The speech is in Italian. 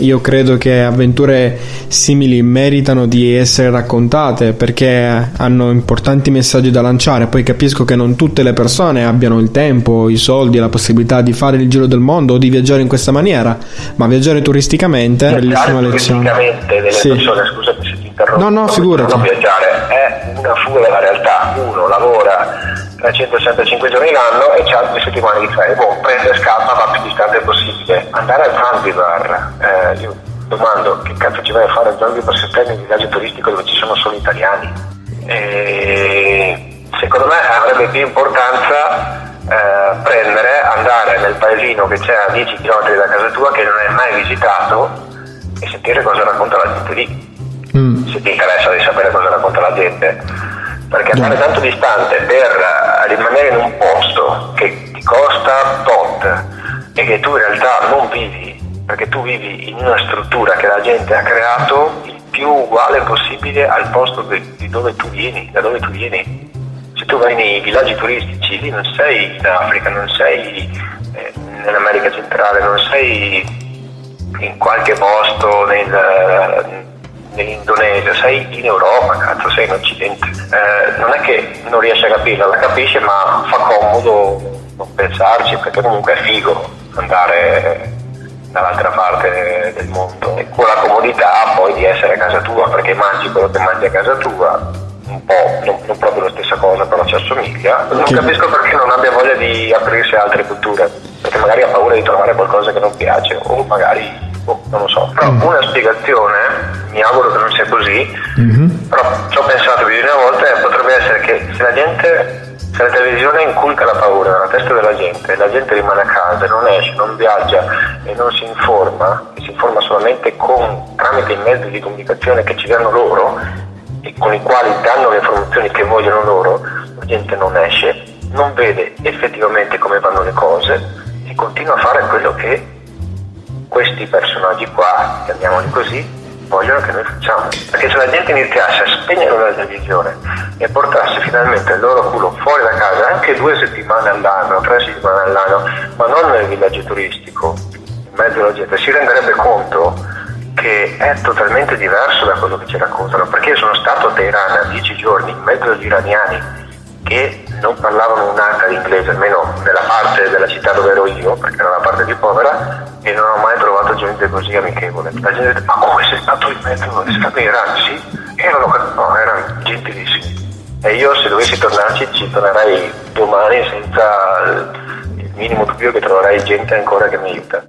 Io credo che avventure simili meritano di essere raccontate perché hanno importanti messaggi da lanciare. Poi capisco che non tutte le persone abbiano il tempo, i soldi, la possibilità di fare il giro del mondo o di viaggiare in questa maniera, ma viaggiare turisticamente è una bellissima lezione. Turisticamente delle sì. persone, scusami se ti interrompo. No, no, figurati. Non viaggiare è una fuga dalla realtà. Uno lavora 365 giorni l'anno e c'ha due settimane di ferie. Boh, prende e scappa, va più distante possibile. Andare a Zanzibar, eh, io domando che cazzo ci vai a fare a Zanzibar se prendi un viaggio turistico dove ci sono solo italiani? E secondo me avrebbe più importanza eh, prendere, andare nel paesino che c'è a 10 km da casa tua che non hai mai visitato e sentire cosa racconta la gente lì. Mm. Se ti interessa di sapere cosa racconta la gente perché andare tanto distante per eh, rimanere in un posto che ti costa tot e che tu in realtà non vivi, perché tu vivi in una struttura che la gente ha creato il più uguale possibile al posto di dove tu vieni, da dove tu vieni. Se tu vai nei villaggi turistici, lì non sei in Africa, non sei eh, nell'America centrale, non sei in qualche posto nel, nell'Indonesia, sei in Europa, cazzo, sei in Occidente. Eh, non è che non riesce a capirla, la capisce, ma fa comodo non pensarci, perché comunque è figo andare dall'altra parte del mondo. E con la comodità poi di essere a casa tua, perché mangi quello che mangi a casa tua, un po', non, non proprio la stessa cosa, però ci assomiglia. Non capisco perché non abbia voglia di aprirsi a altre culture, perché magari ha paura di trovare qualcosa che non piace, o magari boh, non lo so. Però mm. una spiegazione, mi auguro che non sia così, mm-hmm. però ci ho pensato più di una volta e potrebbe essere che se la gente, se la televisione inculca la paura nella testa della gente e la gente rimane a casa, non esce, non viaggia e non si informa, e si informa solamente con, tramite i mezzi di comunicazione che ci danno loro e con i quali danno le informazioni che vogliono loro, la gente non esce, non vede effettivamente come vanno le cose e continua a fare quello che questi personaggi qua, chiamiamoli così, vogliono che noi facciamo. Perché se la gente iniziasse a spegnere la televisione e portasse finalmente il loro culo fuori da casa anche due settimane all'anno, tre settimane all'anno, ma non nel villaggio turistico, in mezzo alla gente, si renderebbe conto che è totalmente diverso da quello che ci raccontano. Perché io sono stato a Teheran a dieci giorni in mezzo agli iraniani che non parlavano un'arca di inglese, almeno nella parte della città dove ero io, perché era la parte più povera, e non ho mai trovato gente così amichevole. La gente dice, ma come sei stato in mezzo? Stato in? Sì, erano, no, erano gentilissimi. E io se dovessi tornarci ci tornerei domani senza il minimo dubbio che troverai gente ancora che mi aiuta.